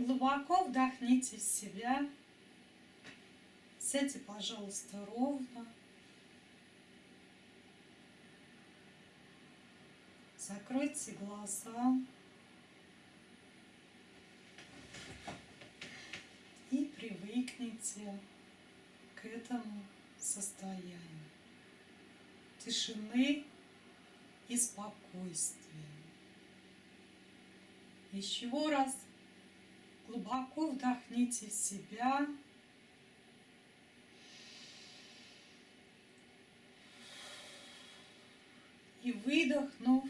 Глубоко вдохните в себя. Сядьте, пожалуйста, ровно. Закройте глаза. И привыкните к этому состоянию тишины и спокойствия. Еще раз глубоко вдохните в себя. И выдохнув,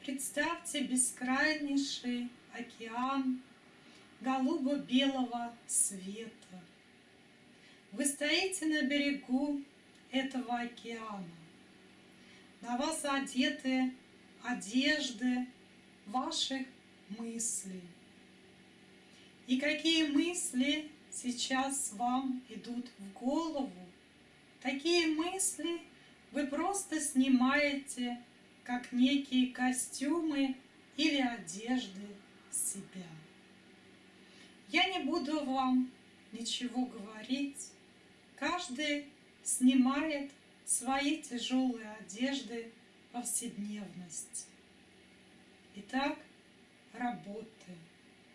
представьте бескрайнейший океан голубо-белого света. Вы стоите на берегу этого океана. На вас одеты одежды ваших мыслей. И какие мысли сейчас вам идут в голову, такие мысли вы просто снимаете, как некие костюмы или одежды себя. Я не буду вам ничего говорить. Каждый снимает свои тяжелые одежды повседневности. Итак, работаем.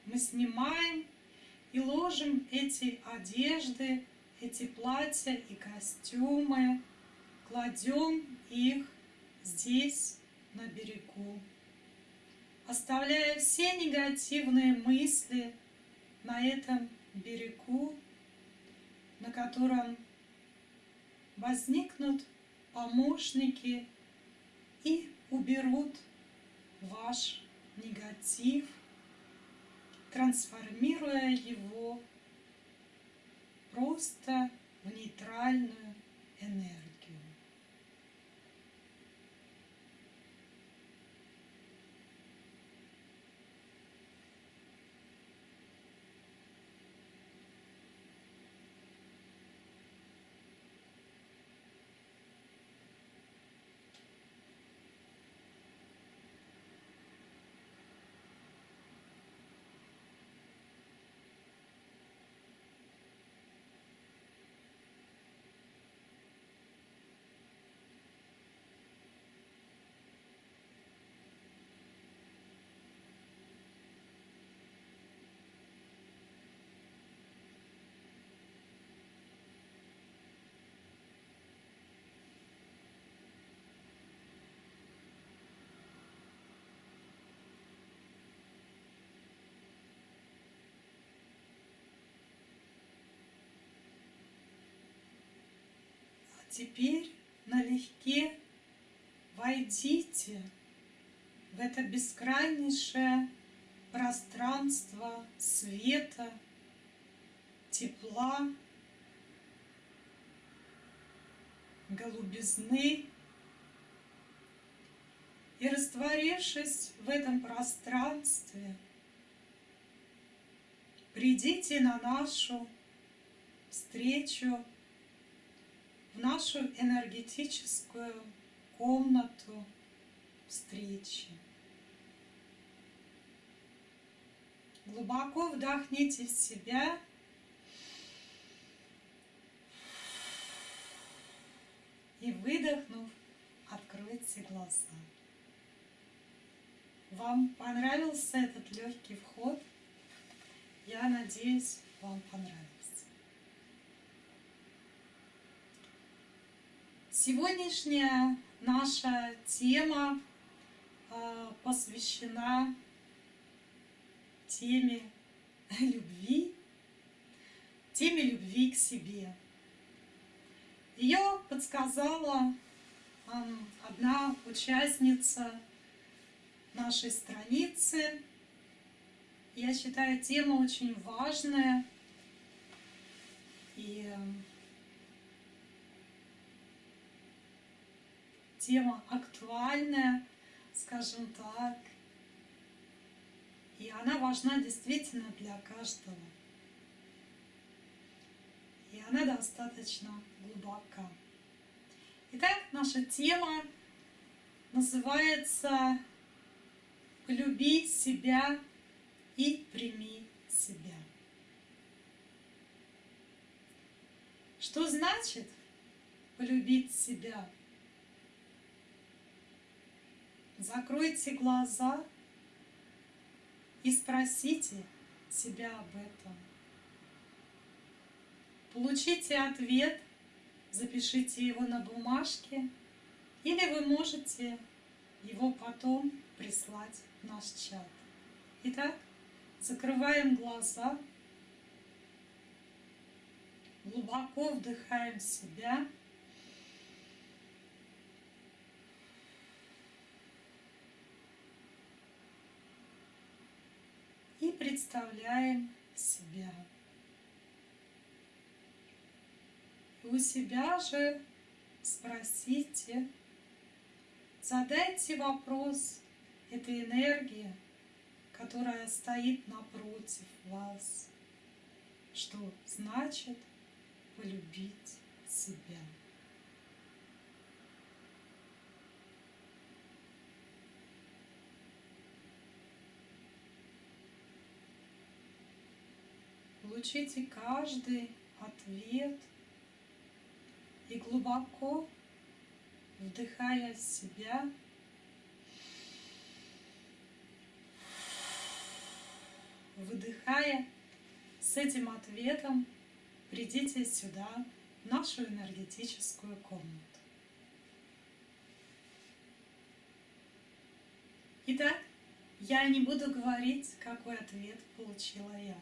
Мы снимаем и ложим эти одежды, эти платья и костюмы, кладем их здесь, на берегу, оставляя все негативные мысли на этом берегу, на котором возникнут помощники и уберут ваш негатив, трансформируя его просто в нейтральную энергию. Теперь налегке войдите в это бескрайнейшее пространство света, тепла, голубизны. И растворившись в этом пространстве, придите на нашу встречу в нашу энергетическую комнату встречи. Глубоко вдохните в себя. И выдохнув, откройте глаза. Вам понравился этот легкий вход? Я надеюсь, вам понравился. Сегодняшняя наша тема а, посвящена теме любви, теме любви к себе. Ее подсказала одна участница нашей страницы. Я считаю, тема очень важная. И тема актуальная, скажем так. И она важна действительно для каждого. И она достаточно глубока. Итак, наша тема называется «Полюби себя и прими себя». Что значит полюбить себя? Закройте глаза и спросите себя об этом. Получите ответ, запишите его на бумажке, или вы можете его потом прислать в наш чат. Итак, закрываем глаза, глубоко вдыхаем себя. Представляем себя. У себя же спросите, задайте вопрос этой энергии, которая стоит напротив вас. Что значит полюбить себя? Получите каждый ответ и глубоко вдыхая себя, выдыхая, с этим ответом придите сюда, в нашу энергетическую комнату. Итак, я не буду говорить, какой ответ получила я.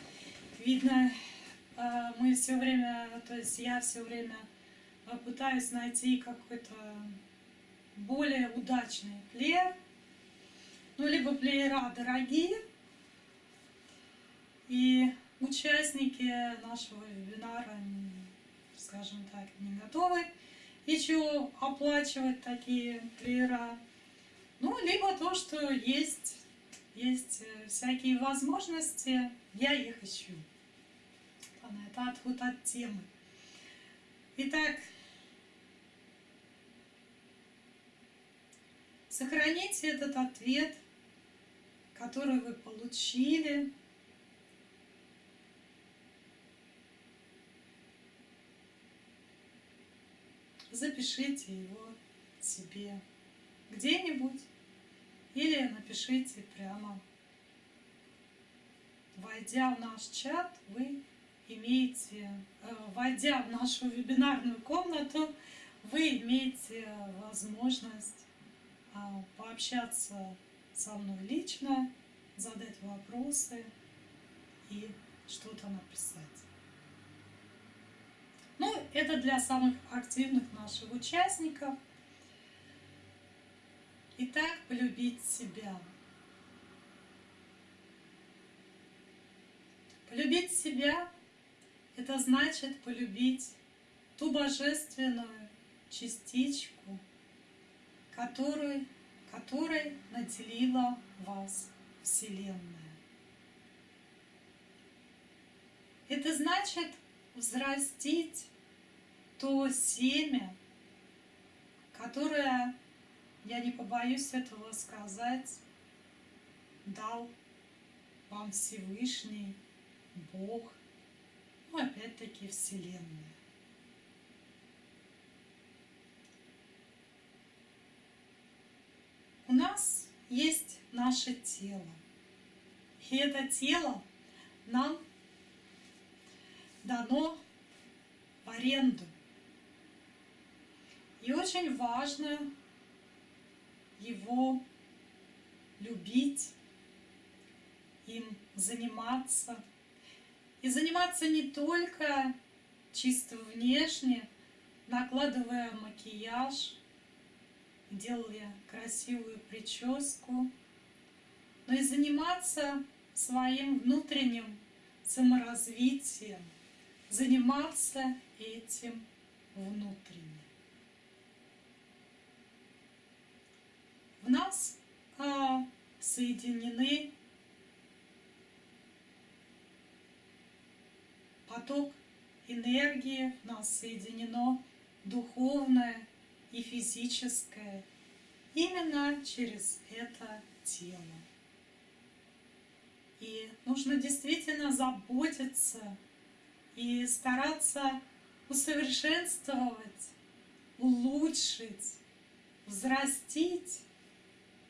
Видно, а, мы все время, то есть я все время а, пытаюсь найти какой-то более удачный плеер. Ну, либо плеера дорогие, и участники нашего вебинара, скажем так, не готовы еще оплачивать такие плеера. Ну, либо то, что есть есть э, всякие возможности, я их ищу. Ладно, это отход от темы. Итак, сохраните этот ответ, который вы получили. Запишите его себе где-нибудь или напишите прямо. Войдя в наш чат, вы имеете, э, войдя в нашу вебинарную комнату, вы имеете возможность а, пообщаться со мной лично, задать вопросы и что-то написать. Ну, это для самых активных наших участников – Итак, полюбить себя. Полюбить себя – это значит полюбить ту божественную частичку, которой, которой наделила вас Вселенная. Это значит взрастить то семя, которое я не побоюсь этого сказать, дал вам Всевышний, Бог, ну опять-таки Вселенная. У нас есть наше тело. И это тело нам дано в аренду. И очень важно его любить, им заниматься. И заниматься не только чисто внешне, накладывая макияж, делая красивую прическу, но и заниматься своим внутренним саморазвитием, заниматься этим внутренне. В нас а, соединены поток энергии, в нас соединено духовное и физическое именно через это тело. И нужно действительно заботиться и стараться усовершенствовать, улучшить, взрастить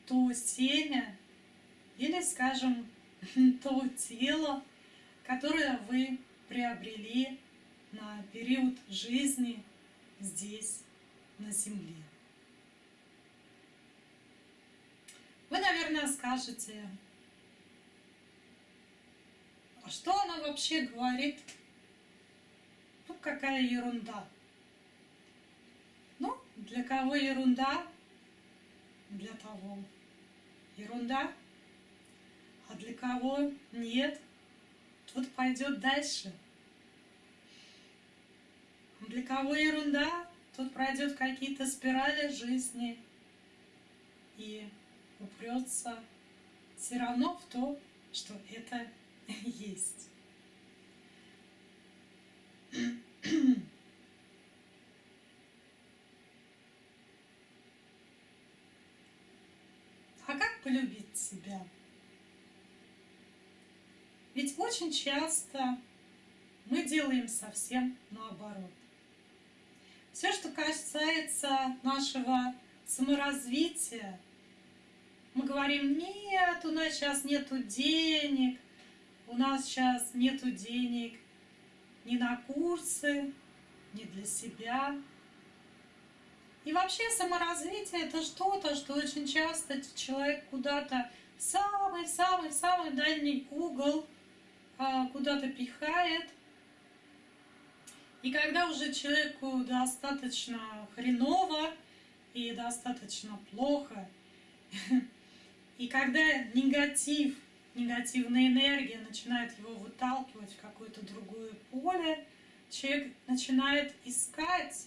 то семя или, скажем, то тело, которое вы приобрели на период жизни здесь, на Земле. Вы, наверное, скажете, а что она вообще говорит? Ну, какая ерунда. Ну, для кого ерунда? Для того ерунда. А для кого нет? Тут пойдет дальше. Для кого ерунда? Тут пройдет какие-то спирали жизни и упрется все равно в то, что это есть. А как полюбить себя? Ведь очень часто мы делаем совсем наоборот. Все, что касается нашего саморазвития, мы говорим, нет, у нас сейчас нету денег, у нас сейчас нету денег ни на курсы, ни для себя. И вообще саморазвитие это что-то, что очень часто человек куда-то самый-самый-самый дальний угол а, куда-то пихает. И когда уже человеку достаточно хреново и достаточно плохо, и когда негатив негативная энергия начинает его выталкивать в какое-то другое поле, человек начинает искать,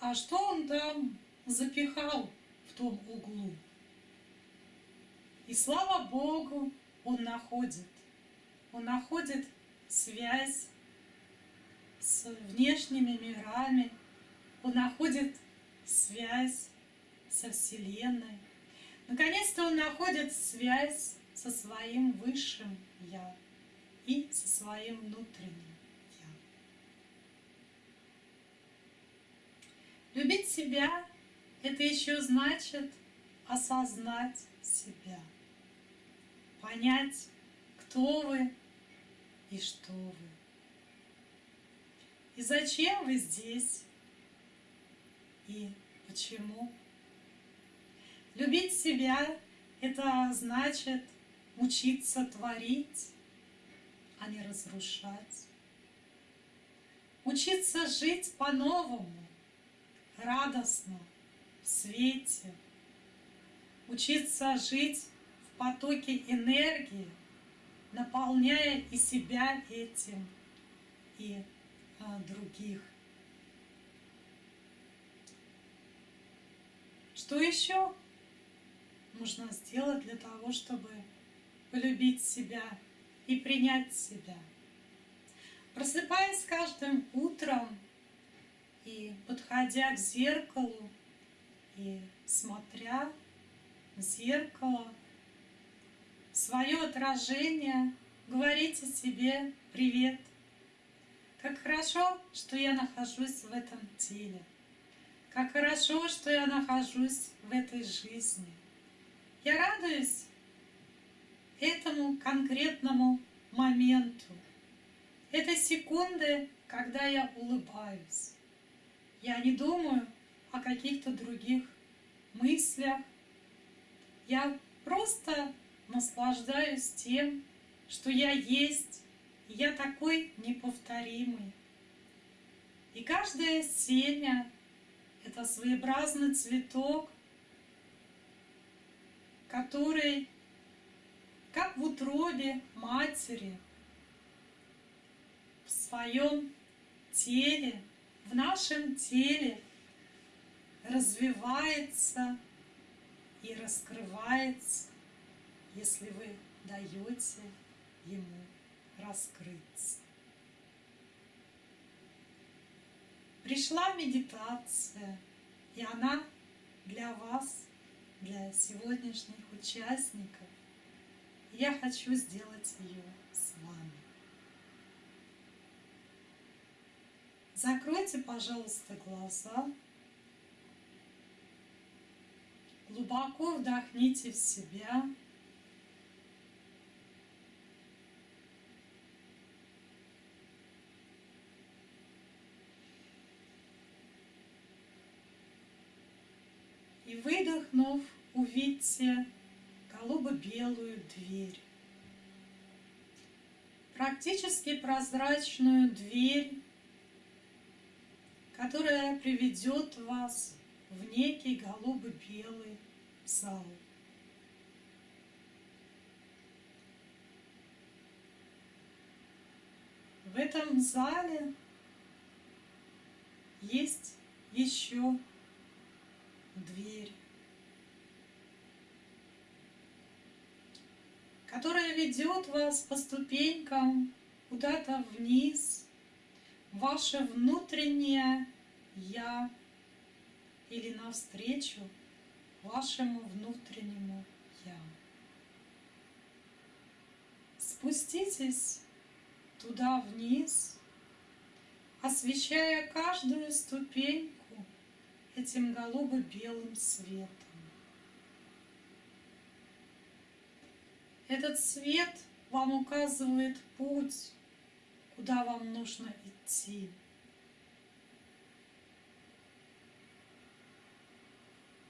а что он там запихал в том углу. И слава Богу, он находит. Он находит связь внешними мирами, он находит связь со Вселенной. Наконец-то он находит связь со своим высшим Я и со своим внутренним Я. Любить себя – это еще значит осознать себя, понять, кто вы и что вы. И зачем вы здесь? И почему? Любить себя – это значит – учиться творить, а не разрушать. Учиться жить по-новому, радостно, в свете. Учиться жить в потоке энергии, наполняя и себя этим, и других. Что еще нужно сделать для того, чтобы полюбить себя и принять себя. Просыпаясь каждым утром и подходя к зеркалу и смотря в зеркало, свое отражение, говорите себе «Привет!» Как хорошо, что я нахожусь в этом теле. Как хорошо, что я нахожусь в этой жизни. Я радуюсь этому конкретному моменту. Это секунды, когда я улыбаюсь. Я не думаю о каких-то других мыслях. Я просто наслаждаюсь тем, что я есть, я такой неповторимый. И каждое семя — это своеобразный цветок, который как в утробе матери, своем теле, в нашем теле развивается и раскрывается, если вы даете ему раскрыться. Пришла медитация, и она для вас, для сегодняшних участников. Я хочу сделать ее с вами. Закройте, пожалуйста, глаза. Глубоко вдохните в себя. Выдохнув, увидьте голубо-белую дверь. Практически прозрачную дверь, которая приведет вас в некий голубо-белый зал. В этом зале есть еще дверь, которая ведет вас по ступенькам куда-то вниз, ваше внутреннее «Я» или навстречу вашему внутреннему «Я». Спуститесь туда вниз, освещая каждую ступеньку этим голубо-белым светом. Этот свет вам указывает путь, куда вам нужно идти.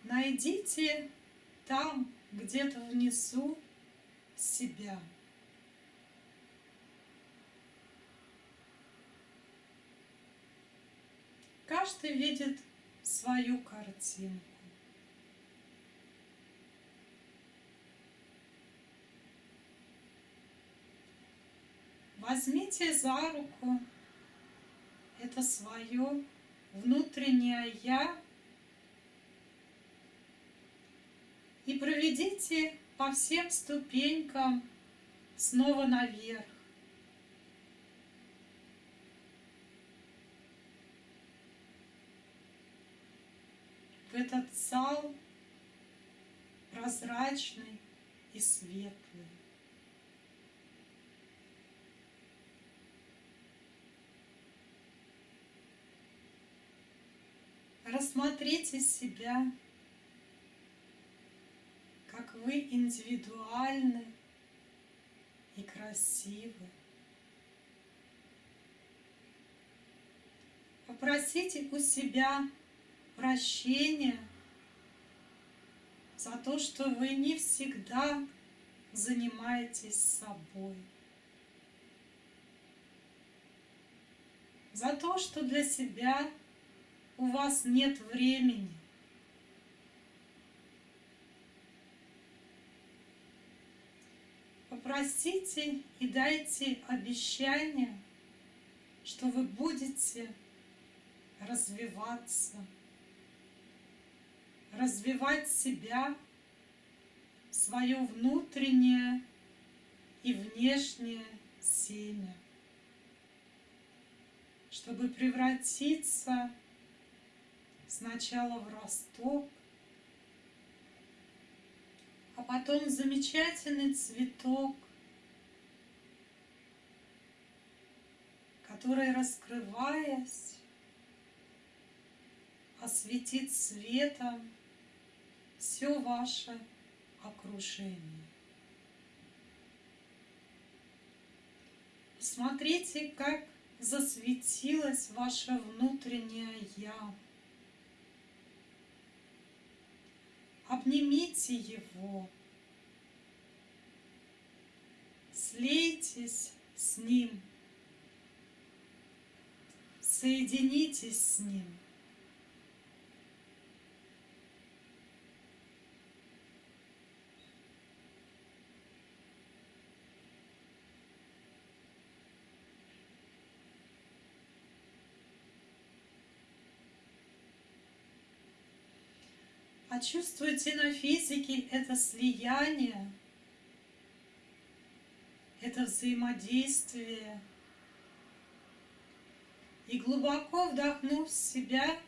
Найдите там, где-то внизу, себя. Каждый видит свою картинку. Возьмите за руку это свое внутреннее «я» и проведите по всем ступенькам снова наверх. в этот зал прозрачный и светлый. Рассмотрите себя, как вы индивидуальны и красивы. Попросите у себя прощения за то, что вы не всегда занимаетесь собой. За то, что для себя у вас нет времени. Попросите и дайте обещание, что вы будете развиваться развивать себя, свое внутреннее и внешнее семя, чтобы превратиться сначала в росток, а потом замечательный цветок, который, раскрываясь, осветит светом все ваше окружение. Посмотрите, как засветилось ваше внутреннее «Я». Обнимите его, слейтесь с ним, соединитесь с ним – Почувствуйте на физике это слияние, это взаимодействие. И глубоко вдохнув в себя,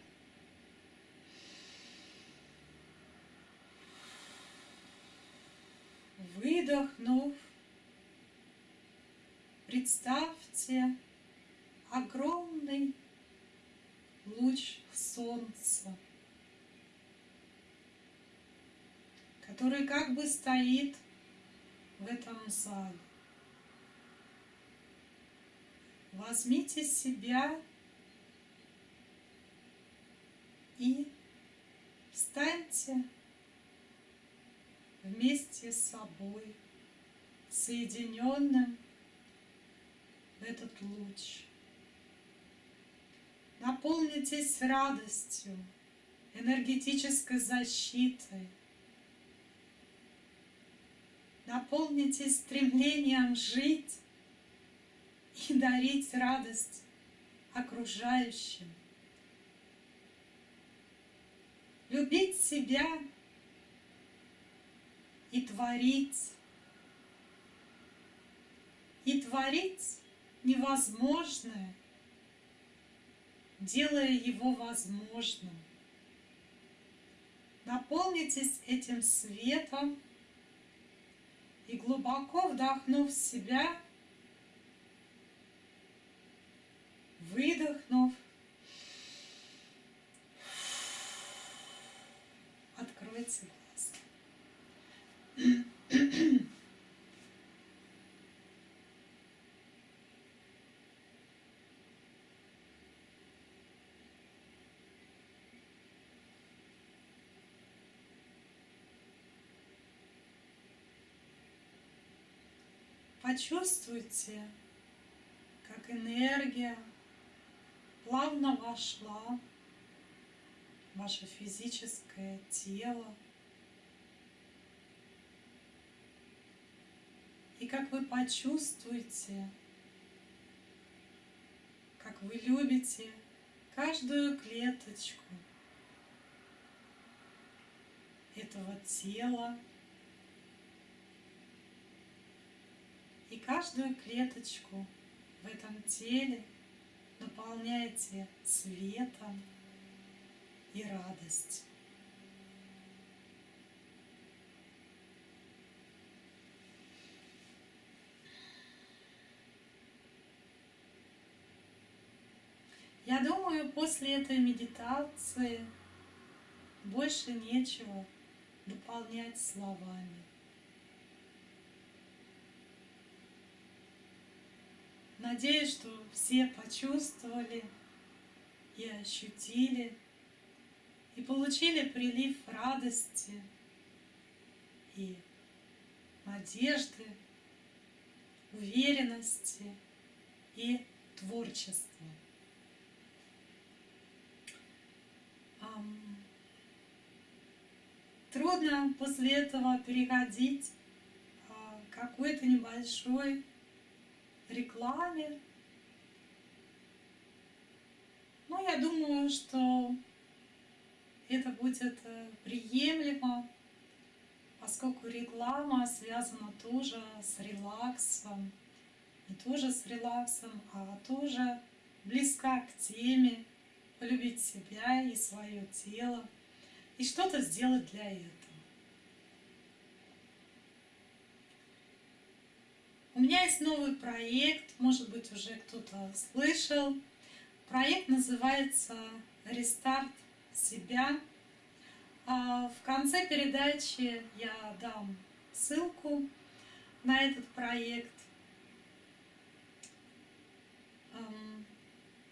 выдохнув, представьте огромный луч солнца, который как бы стоит в этом зале. Возьмите себя и встаньте вместе с собой, соединенным в этот луч. Наполнитесь радостью, энергетической защитой. Наполнитесь стремлением жить и дарить радость окружающим. Любить себя и творить. И творить невозможное, делая его возможным. Наполнитесь этим светом и глубоко вдохнув в себя, выдохнув, откройте глаза. Почувствуйте, как энергия плавно вошла в ваше физическое тело. И как вы почувствуете, как вы любите каждую клеточку этого тела, и каждую клеточку в этом теле наполняете светом и радостью. Я думаю, после этой медитации больше нечего дополнять словами. Надеюсь, что все почувствовали и ощутили, и получили прилив радости и надежды, уверенности и творчества. Трудно после этого переходить а, какой-то небольшой рекламе. Но я думаю, что это будет э, приемлемо, поскольку реклама связана тоже с релаксом. Не тоже с релаксом, а тоже близка к теме полюбить себя и свое тело и что-то сделать для этого. У меня есть новый проект, может быть, уже кто-то слышал. Проект называется «Рестарт себя». А в конце передачи я дам ссылку на этот проект.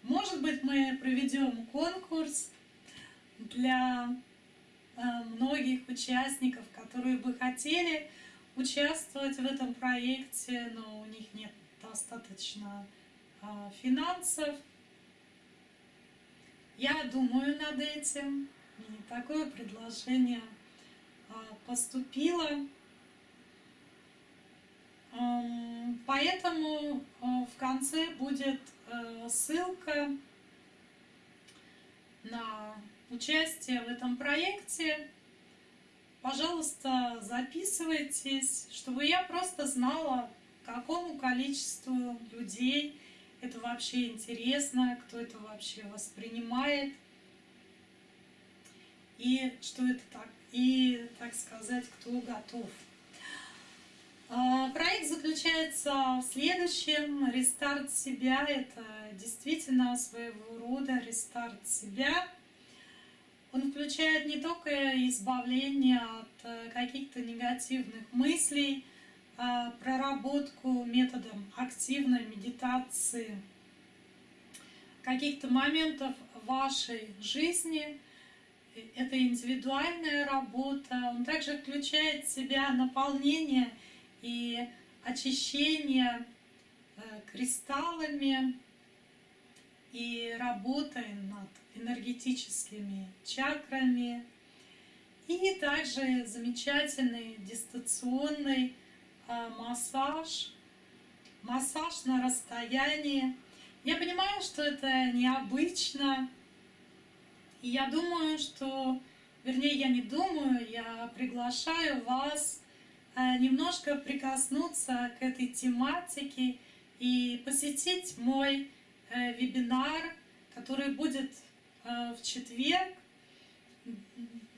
Может быть, мы проведем конкурс для многих участников, которые бы хотели участвовать в этом проекте, но у них нет достаточно а, финансов. Я думаю над этим, и такое предложение а, поступило. Поэтому а, в конце будет ссылка на участие в этом проекте. Пожалуйста, записывайтесь, чтобы я просто знала, какому количеству людей это вообще интересно, кто это вообще воспринимает, и что это так, и, так сказать, кто готов. А, проект заключается в следующем. Рестарт себя – это действительно своего рода рестарт себя. Он включает не только избавление от э, каких-то негативных мыслей, а проработку методом активной медитации каких-то моментов вашей жизни – это индивидуальная работа. Он также включает в себя наполнение и очищение э, кристаллами и работой над энергетическими чакрами. И также замечательный дистанционный э, массаж, массаж на расстоянии. Я понимаю, что это необычно, и я думаю, что, вернее, я не думаю, я приглашаю вас э, немножко прикоснуться к этой тематике и посетить мой э, вебинар, который будет в четверг.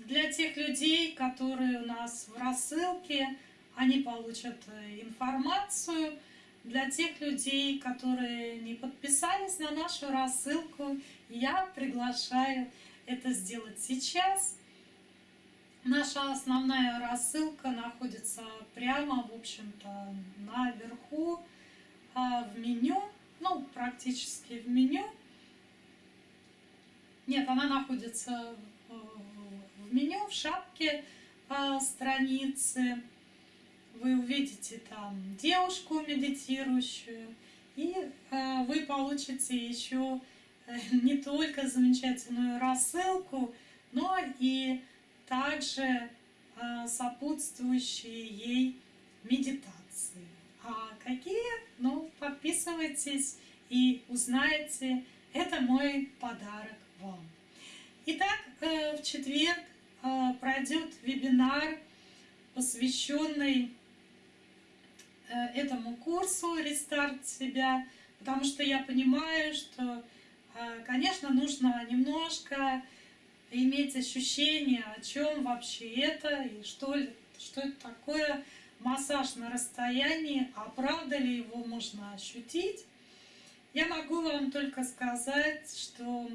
Для тех людей, которые у нас в рассылке, они получат информацию. Для тех людей, которые не подписались на нашу рассылку, я приглашаю это сделать сейчас. Наша основная рассылка находится прямо, в общем-то, наверху а, в меню, ну, практически в меню. Нет, она находится в меню, в шапке а, страницы. Вы увидите там девушку медитирующую, и а, вы получите еще не только замечательную рассылку, но и также сопутствующие ей медитации. А какие? Ну, подписывайтесь и узнаете. Это мой подарок вам. Итак, э, в четверг э, пройдет вебинар, посвященный э, этому курсу «Рестарт себя», потому что я понимаю, что конечно, нужно немножко иметь ощущение, о чем вообще это и что, что это такое массаж на расстоянии, а правда ли его можно ощутить. Я могу вам только сказать, что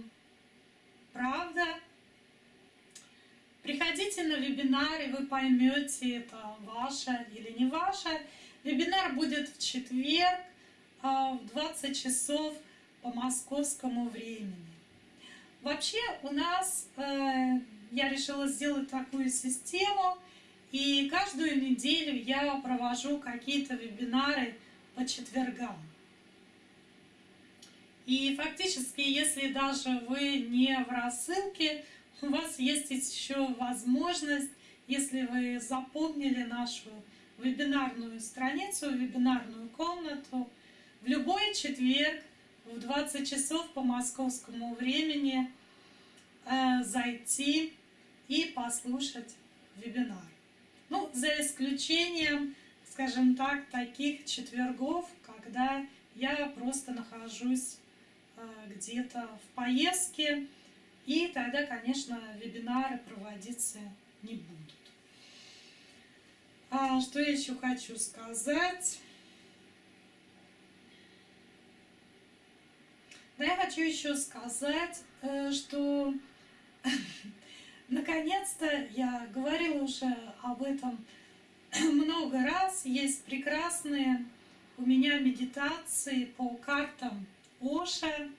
правда. Приходите на вебинар, и вы поймете, это ваше или не ваше. Вебинар будет в четверг а, в 20 часов по московскому времени. Вообще у нас, э, я решила сделать такую систему, и каждую неделю я провожу какие-то вебинары по четвергам. И фактически, если даже вы не в рассылке, у вас есть еще возможность, если вы запомнили нашу вебинарную страницу, вебинарную комнату, в любой четверг в 20 часов по московскому времени э, зайти и послушать вебинар. Ну, за исключением, скажем так, таких четвергов, когда я просто нахожусь где-то в поездке, и тогда, конечно, вебинары проводиться не будут. А что я еще хочу сказать? Да я хочу еще сказать, э, что наконец-то я говорила уже об этом много раз. Есть прекрасные у меня медитации по картам Оша.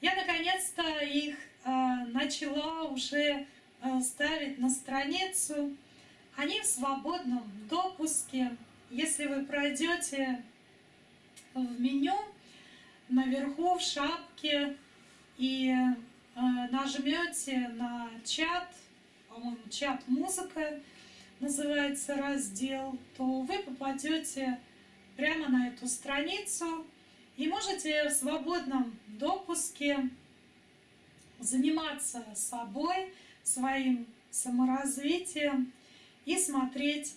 Я наконец-то их э, начала уже э, ставить на страницу. Они в свободном допуске. Если вы пройдете в меню, наверху в шапке и э, нажмете на чат, по-моему, чат музыка называется раздел, то вы попадете прямо на эту страницу и можете в свободном допуске заниматься собой, своим саморазвитием и смотреть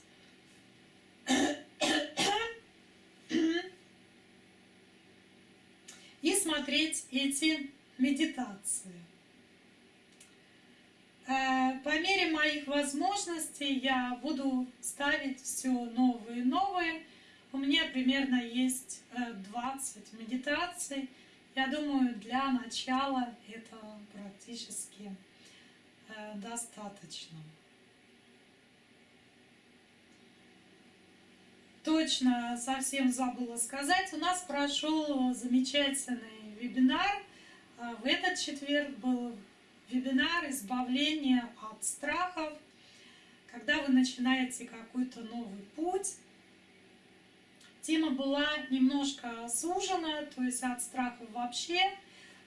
и смотреть эти медитации. Э, по мере моих возможностей я буду ставить все новые и новые. У меня примерно есть 20 э, медитаций. Я думаю, для начала это практически э, достаточно. Точно совсем забыла сказать, у нас прошел замечательный вебинар. В этот четверг был вебинар «Избавление от страхов». Когда вы начинаете какой-то новый путь, тема была немножко сужена, то есть от страхов вообще,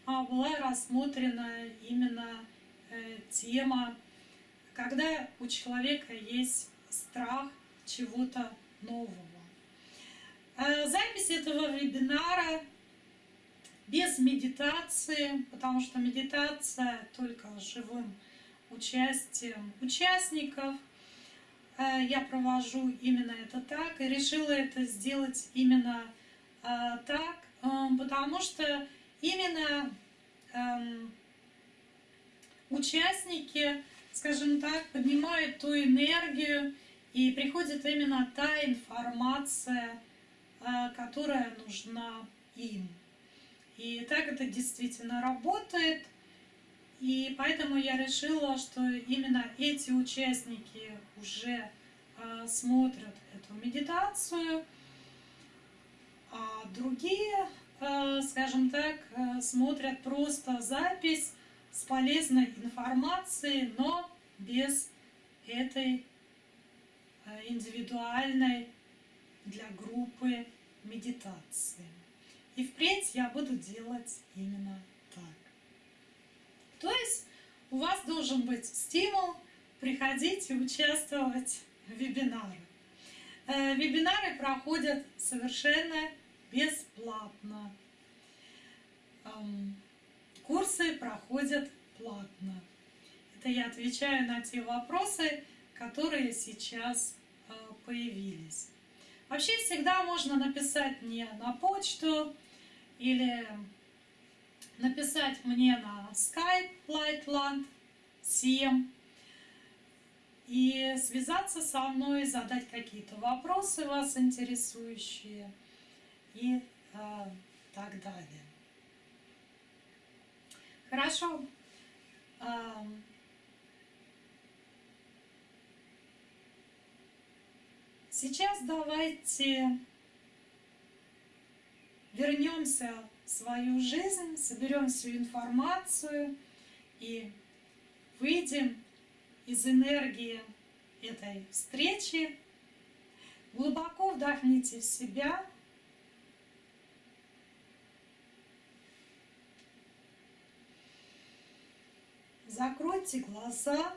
а была рассмотрена именно э, тема, когда у человека есть страх чего-то нового. Э, запись этого вебинара без медитации, потому что медитация только живым участием участников. Э, я провожу именно это так и решила это сделать именно э, так, э, потому что именно эм, участники, скажем так, поднимают ту энергию и приходит именно та информация, которая нужна им. И так это действительно работает. И поэтому я решила, что именно эти участники уже э, смотрят эту медитацию, а другие, э, скажем так, э, смотрят просто запись с полезной информацией, но без этой индивидуальной для группы медитации. И впредь я буду делать именно. То есть у вас должен быть стимул приходить и участвовать в вебинары. Э, вебинары проходят совершенно бесплатно. Курсы проходят платно. Это я отвечаю на те вопросы, которые сейчас э, появились. Вообще всегда можно написать мне на почту или написать мне на Skype Lightland 7 и связаться со мной, задать какие-то вопросы вас интересующие и э, так далее. Хорошо. Сейчас давайте вернемся свою жизнь, соберем всю информацию и выйдем из энергии этой встречи. Глубоко вдохните в себя. Закройте глаза.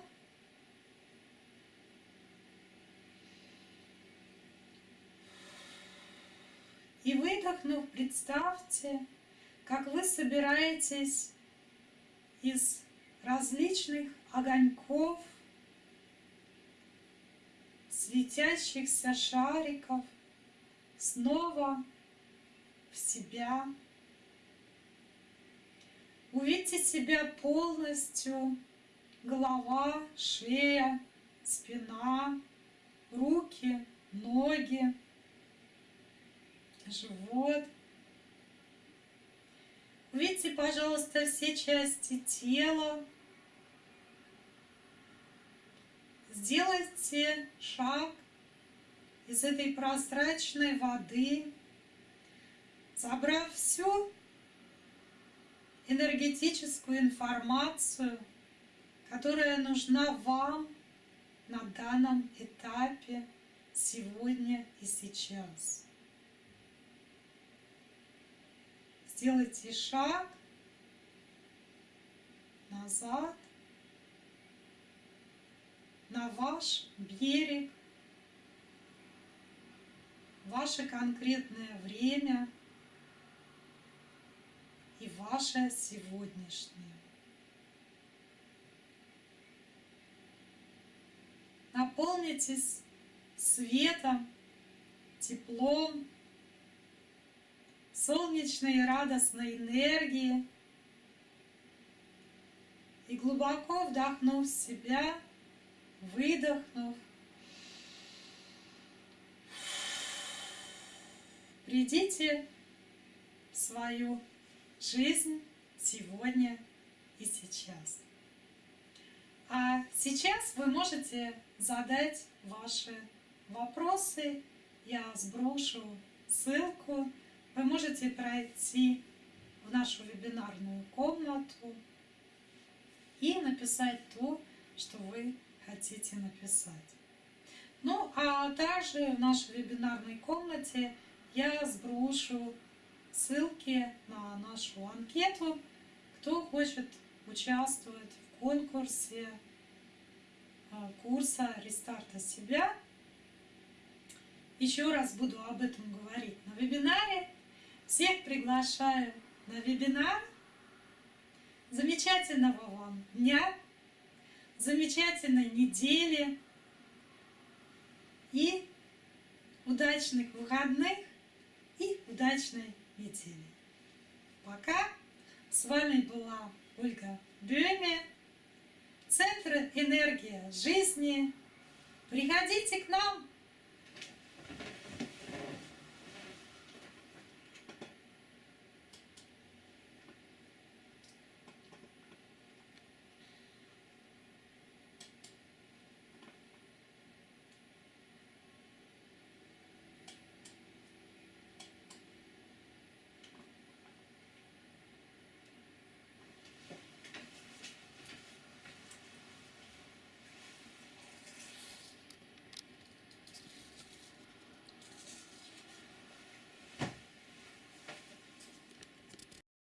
И выдохнув, представьте, как вы собираетесь из различных огоньков, светящихся шариков снова в себя. Увидьте себя полностью, голова, шея, спина, руки, ноги, живот. Увидьте, пожалуйста, все части тела. Сделайте шаг из этой прозрачной воды, забрав всю энергетическую информацию, которая нужна вам на данном этапе сегодня и сейчас. Сделайте шаг назад на ваш берег, ваше конкретное время и ваше сегодняшнее. наполнитесь светом, теплом, солнечной радостной энергией. И глубоко вдохнув себя, выдохнув, придите в свою жизнь сегодня и сейчас. А сейчас вы можете задать ваши вопросы. Я сброшу ссылку. Вы можете пройти в нашу вебинарную комнату и написать то, что вы хотите написать. Ну, а также в нашей вебинарной комнате я сброшу ссылки на нашу анкету, кто хочет участвовать в конкурсе курса «Рестарта себя». Еще раз буду об этом говорить на вебинаре. Всех приглашаю на вебинар. Замечательного вам дня, замечательной недели и удачных выходных и удачной недели. Пока. С вами была Ольга Бёме, Центр энергия жизни. Приходите к нам